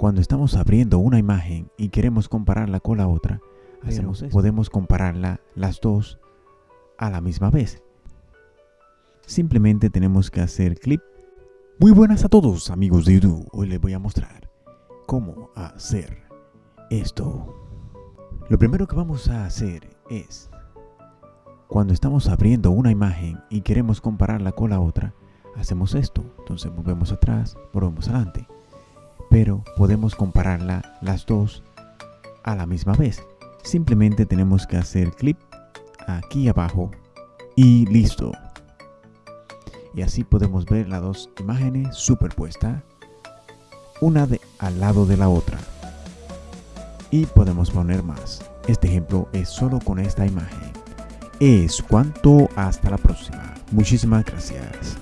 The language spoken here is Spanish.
Cuando estamos abriendo una imagen y queremos compararla con la otra, hacemos podemos compararla las dos a la misma vez. Simplemente tenemos que hacer clip. Muy buenas a todos amigos de YouTube. Hoy les voy a mostrar cómo hacer esto. Lo primero que vamos a hacer es, cuando estamos abriendo una imagen y queremos compararla con la otra, hacemos esto. Entonces volvemos atrás, volvemos adelante pero podemos compararla las dos a la misma vez. Simplemente tenemos que hacer clic aquí abajo y listo. Y así podemos ver las dos imágenes superpuestas, una de, al lado de la otra. Y podemos poner más. Este ejemplo es solo con esta imagen. Es cuanto hasta la próxima. Muchísimas gracias.